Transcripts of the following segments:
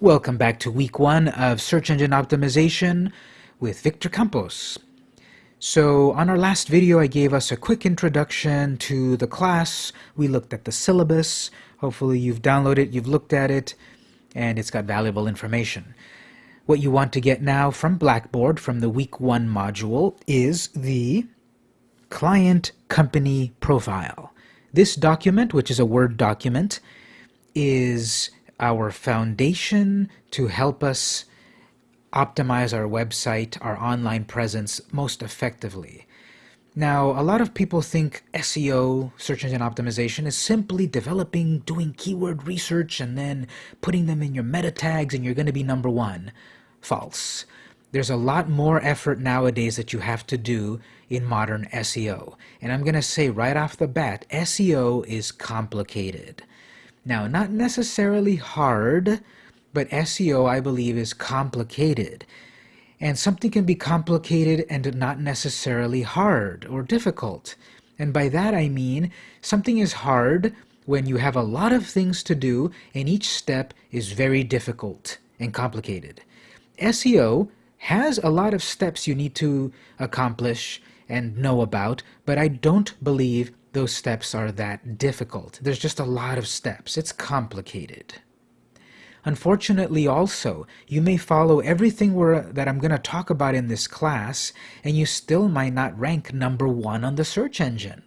Welcome back to week one of search engine optimization with Victor Campos. So on our last video, I gave us a quick introduction to the class. We looked at the syllabus. Hopefully you've downloaded it, you've looked at it, and it's got valuable information. What you want to get now from Blackboard, from the week one module, is the client company profile. This document, which is a Word document, is our foundation to help us optimize our website, our online presence most effectively. Now, a lot of people think SEO, search engine optimization, is simply developing, doing keyword research, and then putting them in your meta tags and you're going to be number one. False. There's a lot more effort nowadays that you have to do in modern SEO. And I'm going to say right off the bat, SEO is complicated. Now, not necessarily hard, but SEO, I believe, is complicated. And something can be complicated and not necessarily hard or difficult. And by that I mean something is hard when you have a lot of things to do and each step is very difficult and complicated. SEO has a lot of steps you need to accomplish and know about, but I don't believe those steps are that difficult. There's just a lot of steps. It's complicated. Unfortunately also, you may follow everything that I'm going to talk about in this class, and you still might not rank number one on the search engine.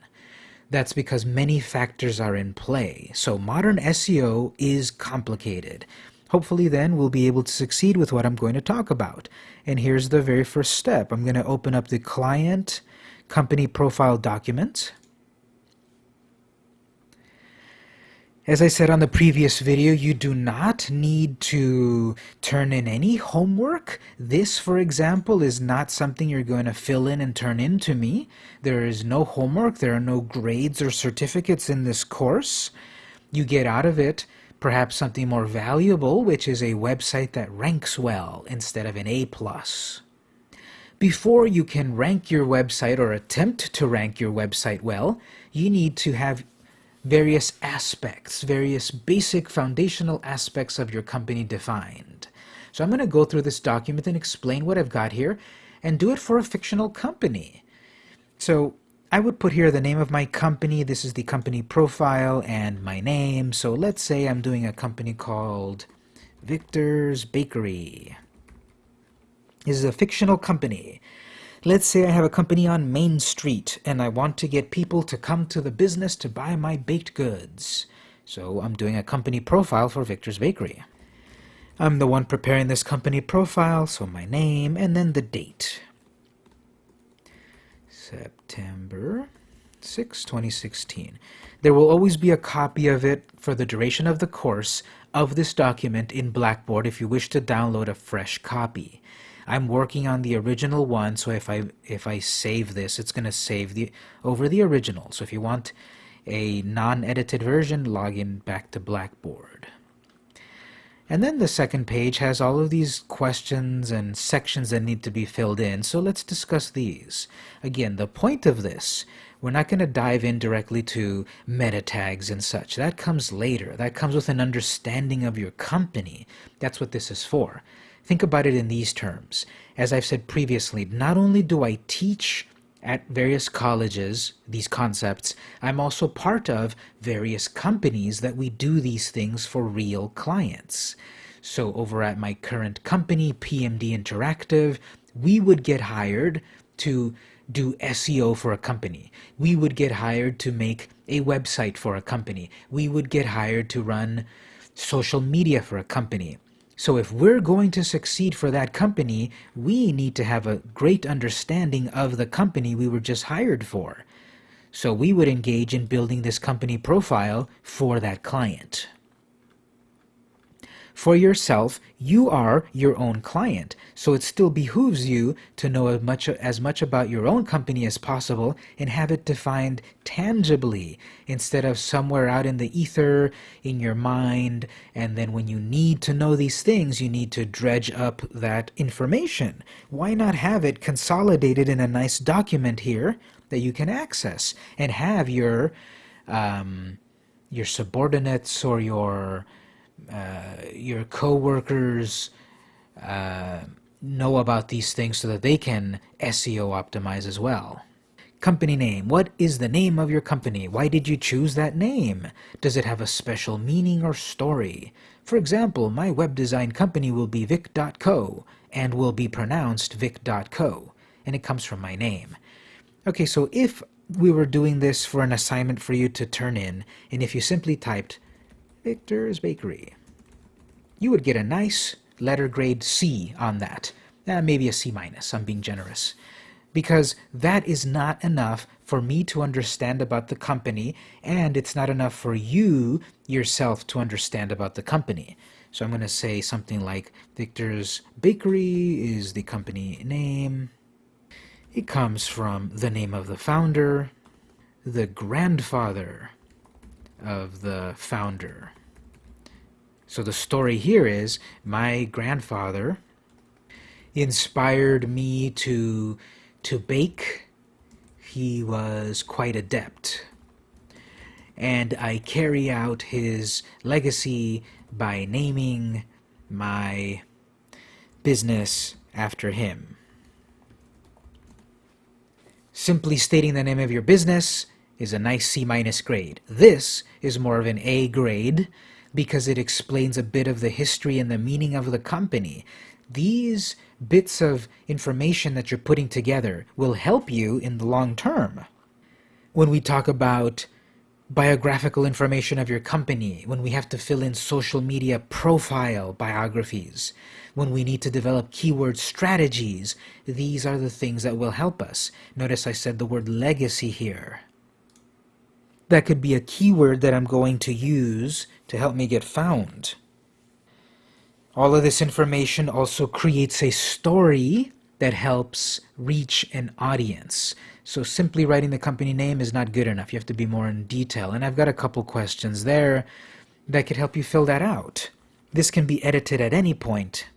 That's because many factors are in play, so modern SEO is complicated. Hopefully then we'll be able to succeed with what I'm going to talk about. And here's the very first step. I'm going to open up the client company profile document. As I said on the previous video, you do not need to turn in any homework. This, for example, is not something you're going to fill in and turn in to me. There is no homework, there are no grades or certificates in this course. You get out of it perhaps something more valuable, which is a website that ranks well instead of an A+. Before you can rank your website or attempt to rank your website well, you need to have various aspects, various basic foundational aspects of your company defined. So I'm going to go through this document and explain what I've got here and do it for a fictional company. So I would put here the name of my company. This is the company profile and my name. So let's say I'm doing a company called Victor's Bakery. This is a fictional company. Let's say I have a company on Main Street and I want to get people to come to the business to buy my baked goods. So I'm doing a company profile for Victor's Bakery. I'm the one preparing this company profile, so my name and then the date. September 6, 2016. There will always be a copy of it for the duration of the course of this document in Blackboard if you wish to download a fresh copy. I'm working on the original one, so if I if I save this, it's going to save the over the original. So if you want a non-edited version, log in back to Blackboard. And then the second page has all of these questions and sections that need to be filled in. So let's discuss these. Again, the point of this, we're not going to dive in directly to meta tags and such. That comes later. That comes with an understanding of your company. That's what this is for. Think about it in these terms. As I've said previously, not only do I teach at various colleges these concepts, I'm also part of various companies that we do these things for real clients. So over at my current company, PMD Interactive, we would get hired to do SEO for a company. We would get hired to make a website for a company. We would get hired to run social media for a company. So if we're going to succeed for that company, we need to have a great understanding of the company we were just hired for. So we would engage in building this company profile for that client. For yourself, you are your own client, so it still behooves you to know as much, as much about your own company as possible and have it defined tangibly instead of somewhere out in the ether, in your mind, and then when you need to know these things, you need to dredge up that information. Why not have it consolidated in a nice document here that you can access and have your, um, your subordinates or your your coworkers uh, know about these things so that they can SEO optimize as well. Company name. What is the name of your company? Why did you choose that name? Does it have a special meaning or story? For example, my web design company will be vic.co and will be pronounced vic.co, and it comes from my name. Okay, so if we were doing this for an assignment for you to turn in, and if you simply typed Victor's Bakery, you would get a nice letter grade C on that. Uh, maybe a C minus, I'm being generous because that is not enough for me to understand about the company and it's not enough for you yourself to understand about the company. So I'm going to say something like Victor's Bakery is the company name. It comes from the name of the founder, the grandfather of the founder. So the story here is my grandfather inspired me to to bake, he was quite adept. And I carry out his legacy by naming my business after him. Simply stating the name of your business is a nice C minus grade. This is more of an A grade because it explains a bit of the history and the meaning of the company. These bits of information that you're putting together will help you in the long term. When we talk about biographical information of your company, when we have to fill in social media profile biographies, when we need to develop keyword strategies, these are the things that will help us. Notice I said the word legacy here. That could be a keyword that I'm going to use to help me get found. All of this information also creates a story that helps reach an audience. So simply writing the company name is not good enough. You have to be more in detail. And I've got a couple questions there that could help you fill that out. This can be edited at any point,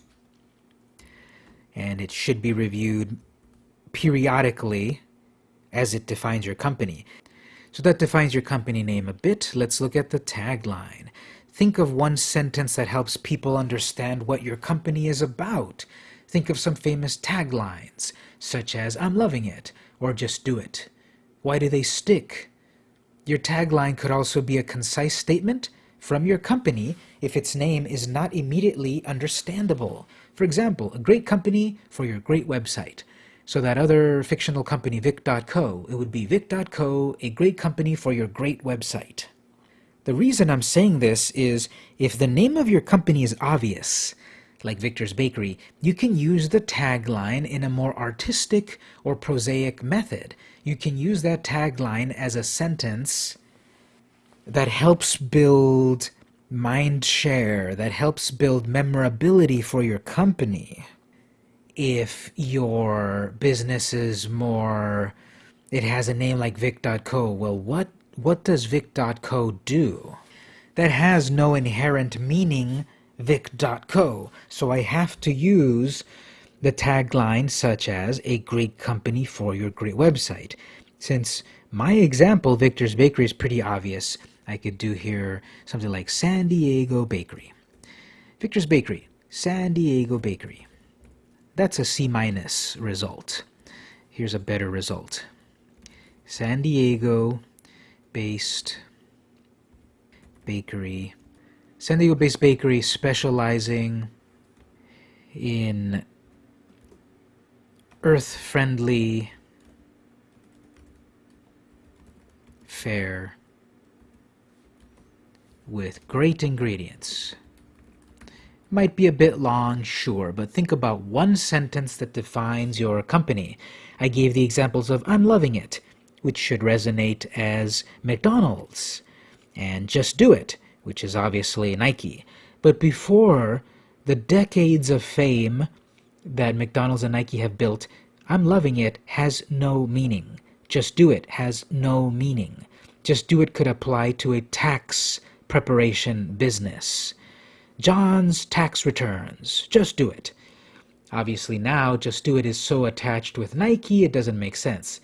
and it should be reviewed periodically as it defines your company. So that defines your company name a bit. Let's look at the tagline. Think of one sentence that helps people understand what your company is about. Think of some famous taglines, such as, I'm loving it, or just do it. Why do they stick? Your tagline could also be a concise statement from your company if its name is not immediately understandable. For example, a great company for your great website. So that other fictional company, Vic.co, it would be Vic.co, a great company for your great website. The reason I'm saying this is if the name of your company is obvious, like Victor's Bakery, you can use the tagline in a more artistic or prosaic method. You can use that tagline as a sentence that helps build mind share, that helps build memorability for your company. If your business is more, it has a name like Vic.co, well, what what does vic.co do? That has no inherent meaning vic.co, so I have to use the tagline such as a great company for your great website. Since my example, Victor's Bakery, is pretty obvious, I could do here something like San Diego Bakery. Victor's Bakery, San Diego Bakery. That's a C minus result. Here's a better result. San Diego based bakery. San Diego based bakery specializing in earth friendly fare with great ingredients. Might be a bit long, sure, but think about one sentence that defines your company. I gave the examples of I'm loving it, which should resonate as McDonald's, and Just Do It, which is obviously Nike. But before the decades of fame that McDonald's and Nike have built, I'm loving it has no meaning. Just Do It has no meaning. Just Do It could apply to a tax preparation business. John's tax returns. Just do it. Obviously now, Just Do It is so attached with Nike, it doesn't make sense.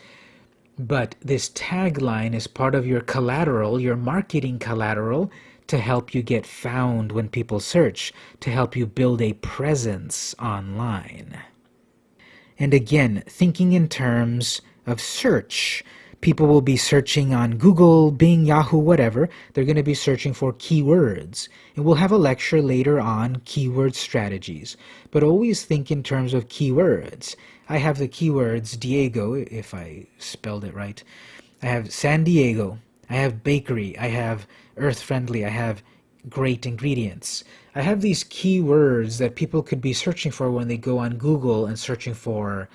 But this tagline is part of your collateral, your marketing collateral, to help you get found when people search, to help you build a presence online. And again, thinking in terms of search. People will be searching on Google, Bing, Yahoo, whatever. They're going to be searching for keywords. And we'll have a lecture later on keyword strategies. But always think in terms of keywords. I have the keywords Diego, if I spelled it right. I have San Diego. I have bakery. I have earth friendly. I have great ingredients. I have these keywords that people could be searching for when they go on Google and searching for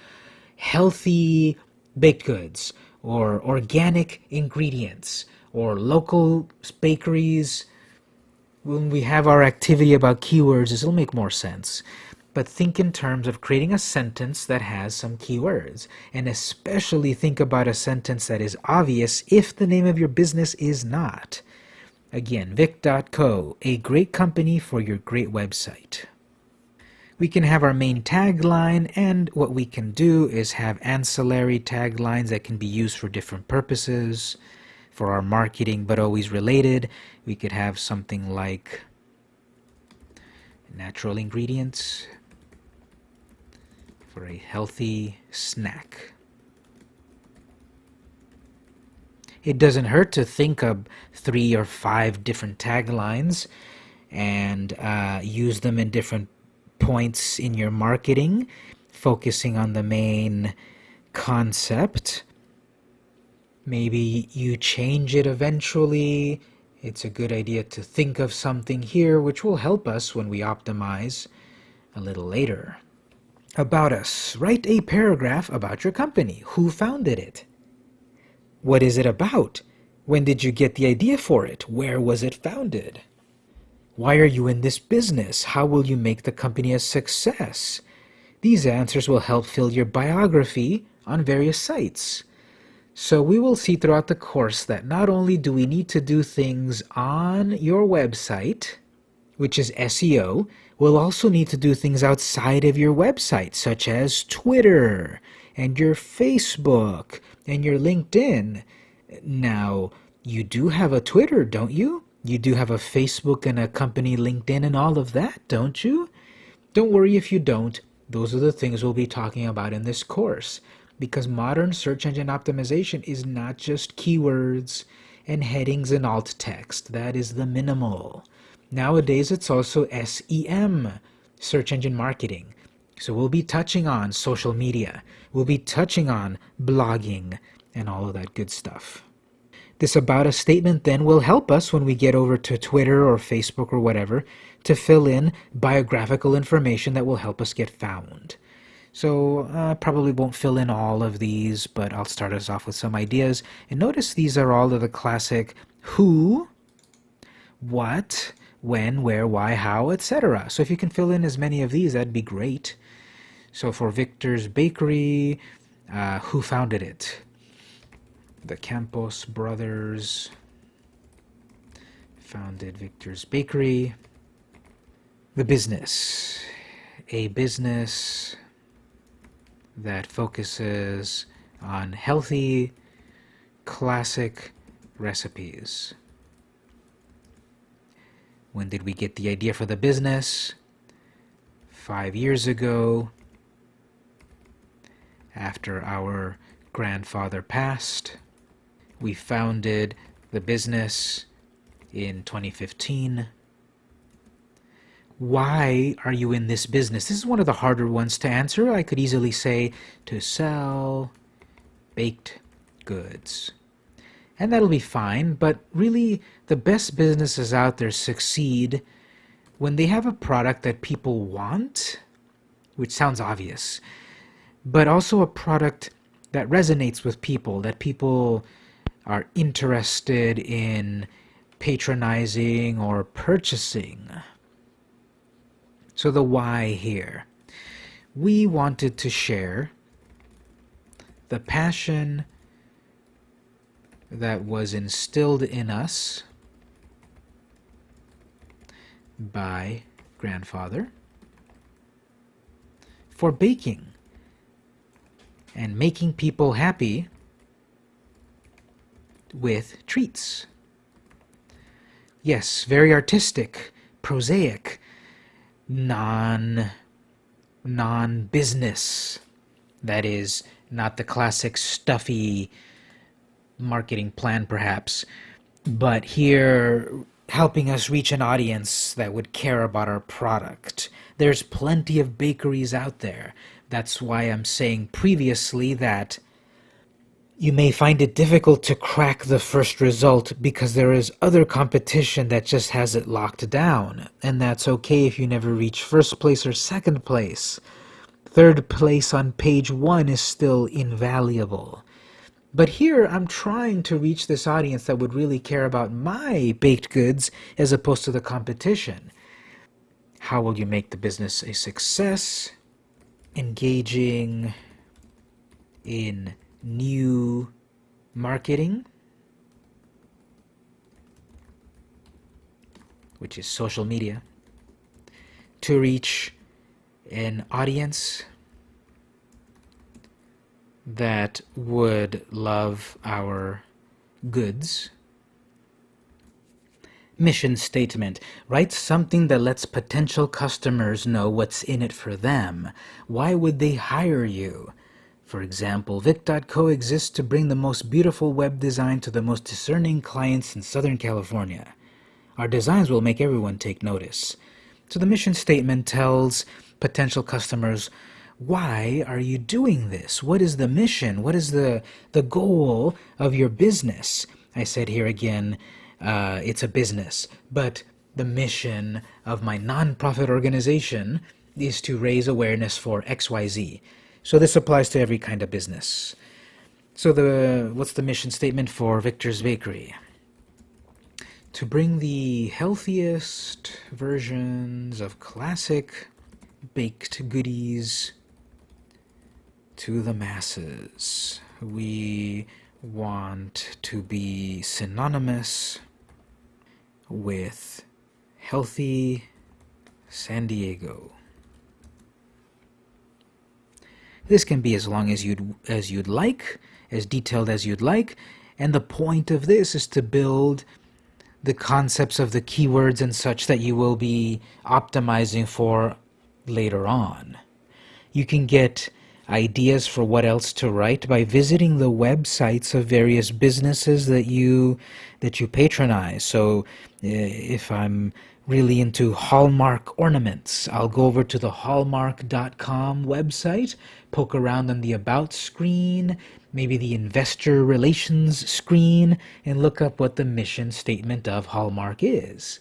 healthy baked goods or organic ingredients or local bakeries. When we have our activity about keywords, this will make more sense. But think in terms of creating a sentence that has some keywords. And especially think about a sentence that is obvious if the name of your business is not. Again, Vic.co, a great company for your great website. We can have our main tagline, and what we can do is have ancillary taglines that can be used for different purposes, for our marketing, but always related. We could have something like natural ingredients for a healthy snack. It doesn't hurt to think of three or five different taglines and uh, use them in different points in your marketing, focusing on the main concept. Maybe you change it eventually. It's a good idea to think of something here which will help us when we optimize a little later. About us. Write a paragraph about your company. Who founded it? What is it about? When did you get the idea for it? Where was it founded? Why are you in this business? How will you make the company a success? These answers will help fill your biography on various sites. So we will see throughout the course that not only do we need to do things on your website, which is SEO, we'll also need to do things outside of your website, such as Twitter and your Facebook and your LinkedIn. Now, you do have a Twitter, don't you? You do have a Facebook and a company LinkedIn and all of that, don't you? Don't worry if you don't. Those are the things we'll be talking about in this course. Because modern search engine optimization is not just keywords and headings and alt text. That is the minimal. Nowadays, it's also SEM, search engine marketing. So we'll be touching on social media. We'll be touching on blogging and all of that good stuff. This about us statement then will help us when we get over to Twitter or Facebook or whatever to fill in biographical information that will help us get found. So I uh, probably won't fill in all of these, but I'll start us off with some ideas. And notice these are all of the classic who, what, when, where, why, how, etc. So if you can fill in as many of these, that'd be great. So for Victor's Bakery, uh, who founded it? The Campos brothers founded Victor's Bakery. The business, a business that focuses on healthy, classic recipes. When did we get the idea for the business? Five years ago, after our grandfather passed. We founded the business in 2015. Why are you in this business? This is one of the harder ones to answer. I could easily say to sell baked goods. And that'll be fine, but really the best businesses out there succeed when they have a product that people want, which sounds obvious, but also a product that resonates with people, that people are interested in patronizing or purchasing. So the why here. We wanted to share the passion that was instilled in us by grandfather for baking and making people happy with treats. Yes, very artistic, prosaic, non non-business. That is not the classic stuffy marketing plan perhaps, but here helping us reach an audience that would care about our product. There's plenty of bakeries out there. That's why I'm saying previously that you may find it difficult to crack the first result because there is other competition that just has it locked down, and that's okay if you never reach first place or second place. Third place on page one is still invaluable. But here I'm trying to reach this audience that would really care about my baked goods as opposed to the competition. How will you make the business a success? Engaging in new marketing, which is social media, to reach an audience that would love our goods. Mission statement. Write something that lets potential customers know what's in it for them. Why would they hire you? For example, Vic.co exists to bring the most beautiful web design to the most discerning clients in Southern California. Our designs will make everyone take notice. So the mission statement tells potential customers why are you doing this? What is the mission? What is the, the goal of your business? I said here again, uh, it's a business, but the mission of my nonprofit organization is to raise awareness for XYZ. So this applies to every kind of business. So the what's the mission statement for Victor's Bakery? To bring the healthiest versions of classic baked goodies to the masses. We want to be synonymous with healthy San Diego. This can be as long as you'd as you'd like, as detailed as you'd like, and the point of this is to build the concepts of the keywords and such that you will be optimizing for later on. You can get ideas for what else to write by visiting the websites of various businesses that you that you patronize. So eh, if I'm really into Hallmark ornaments, I'll go over to the hallmark.com website, poke around on the about screen, maybe the investor relations screen, and look up what the mission statement of Hallmark is.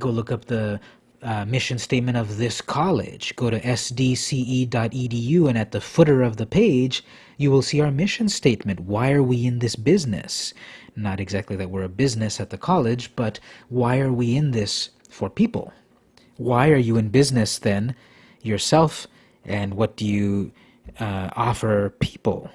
Go look up the uh, mission statement of this college. Go to sdce.edu and at the footer of the page, you will see our mission statement. Why are we in this business? Not exactly that we're a business at the college, but why are we in this for people? Why are you in business then yourself and what do you uh, offer people?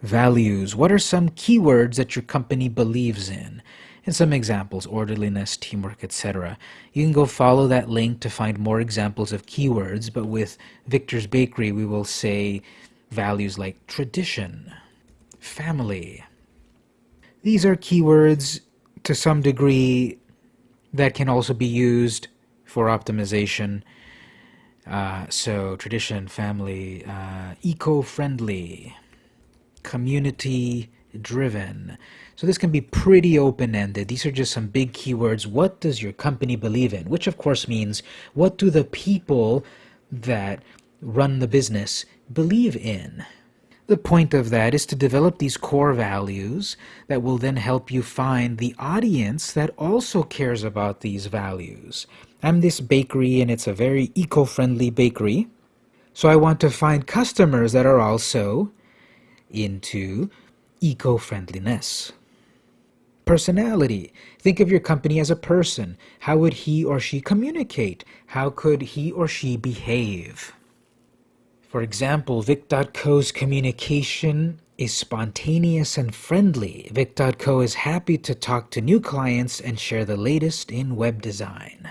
Values. What are some keywords that your company believes in? and some examples, orderliness, teamwork, etc. You can go follow that link to find more examples of keywords, but with Victor's Bakery we will say values like tradition, family. These are keywords to some degree that can also be used for optimization. Uh, so tradition, family, uh, eco-friendly, community-driven. So this can be pretty open-ended. These are just some big keywords. What does your company believe in? Which of course means what do the people that run the business believe in? The point of that is to develop these core values that will then help you find the audience that also cares about these values. I'm this bakery and it's a very eco-friendly bakery. So I want to find customers that are also into eco-friendliness. Personality. Think of your company as a person. How would he or she communicate? How could he or she behave? For example, Vic.co's communication is spontaneous and friendly. Vic.co is happy to talk to new clients and share the latest in web design.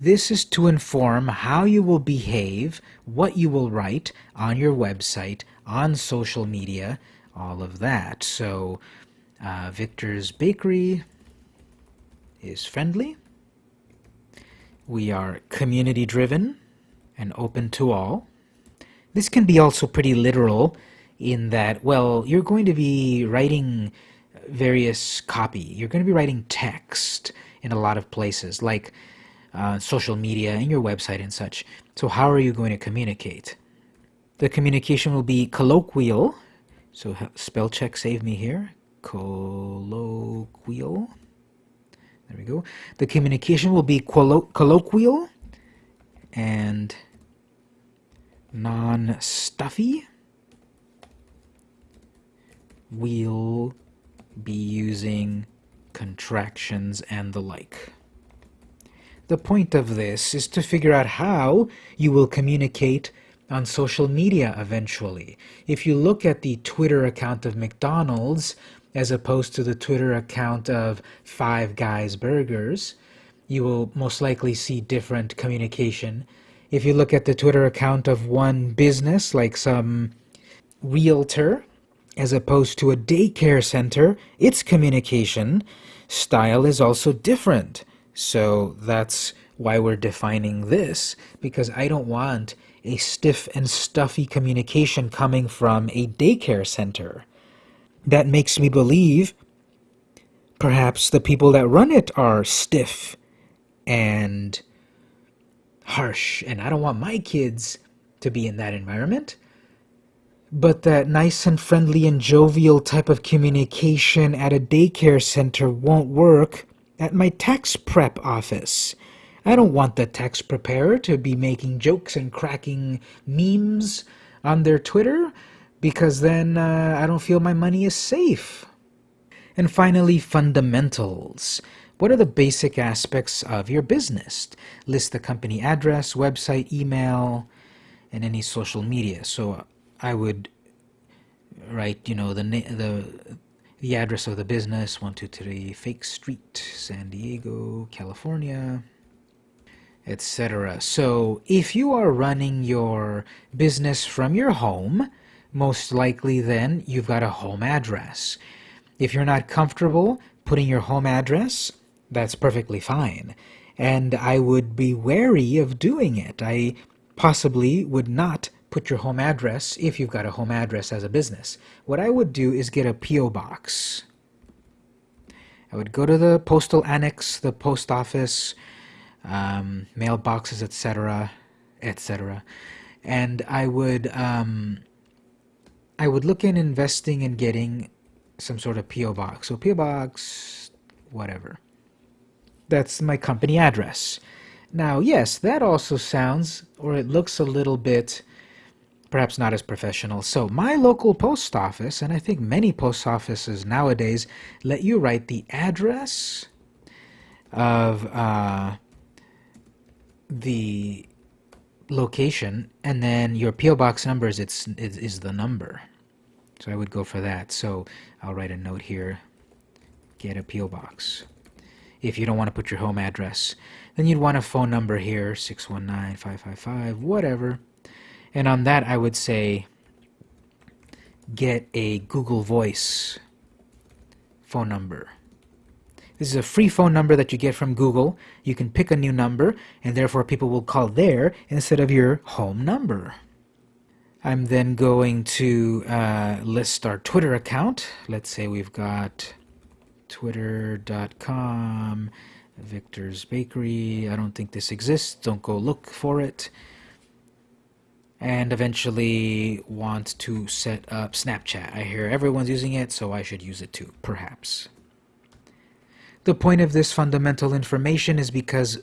This is to inform how you will behave, what you will write on your website, on social media, all of that. So uh, Victor's Bakery is friendly. We are community driven and open to all. This can be also pretty literal in that, well, you're going to be writing various copy. You're going to be writing text in a lot of places, like uh, social media and your website and such. So how are you going to communicate? The communication will be colloquial. So spell check save me here. Colloquial. There we go. The communication will be colloquial and non-stuffy. We'll be using contractions and the like. The point of this is to figure out how you will communicate on social media eventually. If you look at the Twitter account of McDonald's as opposed to the Twitter account of Five Guys Burgers, you will most likely see different communication. If you look at the Twitter account of one business, like some realtor, as opposed to a daycare center, its communication style is also different. So that's why we're defining this, because I don't want a stiff and stuffy communication coming from a daycare center. That makes me believe perhaps the people that run it are stiff and harsh, and I don't want my kids to be in that environment. But that nice and friendly and jovial type of communication at a daycare center won't work at my tax prep office. I don't want the tax preparer to be making jokes and cracking memes on their Twitter because then uh, I don't feel my money is safe. And finally, fundamentals. What are the basic aspects of your business? List the company address, website, email, and any social media. So I would write, you know, the the the address of the business, 123 Fake Street, San Diego, California, etc. So if you are running your business from your home, most likely then you've got a home address. If you're not comfortable putting your home address, that's perfectly fine. And I would be wary of doing it. I possibly would not put your home address if you've got a home address as a business. What I would do is get a P.O. box. I would go to the postal annex, the post office, um, mailboxes, etc., etc., and I would um, I would look in investing and getting some sort of P.O. box. So P.O. box, whatever. That's my company address. Now, yes, that also sounds, or it looks a little bit perhaps not as professional. So my local post office, and I think many post offices nowadays, let you write the address of uh, the location, and then your PO box number is, it's, is, is the number. So I would go for that. So I'll write a note here, get a PO box. If you don't want to put your home address, then you'd want a phone number here, 619-555, whatever. And on that, I would say get a Google Voice phone number. This is a free phone number that you get from Google. You can pick a new number, and therefore people will call there instead of your home number. I'm then going to uh, list our Twitter account. Let's say we've got twitter.com, Victor's Bakery. I don't think this exists. Don't go look for it and eventually want to set up Snapchat. I hear everyone's using it, so I should use it too, perhaps. The point of this fundamental information is because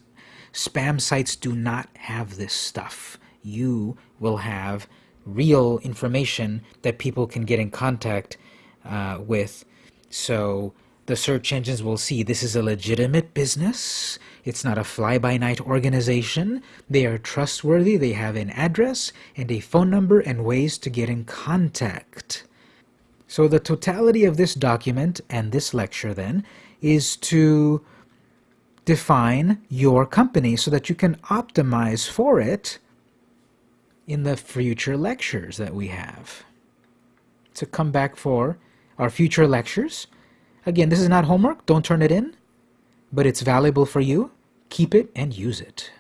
spam sites do not have this stuff. You will have real information that people can get in contact uh, with. So the search engines will see this is a legitimate business. It's not a fly-by-night organization. They are trustworthy. They have an address and a phone number and ways to get in contact. So the totality of this document and this lecture then is to define your company so that you can optimize for it in the future lectures that we have. To come back for our future lectures, Again, this is not homework. Don't turn it in. but it's valuable for you, keep it and use it.